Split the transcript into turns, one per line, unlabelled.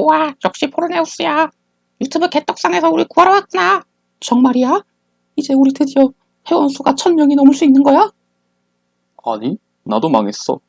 우와, 역시 포르네우스야. 유튜브 개떡상에서 우리 구하러 왔구나. 정말이야? 이제 우리 드디어 회원 수가 천 명이 넘을 수 있는 거야?
아니, 나도 망했어.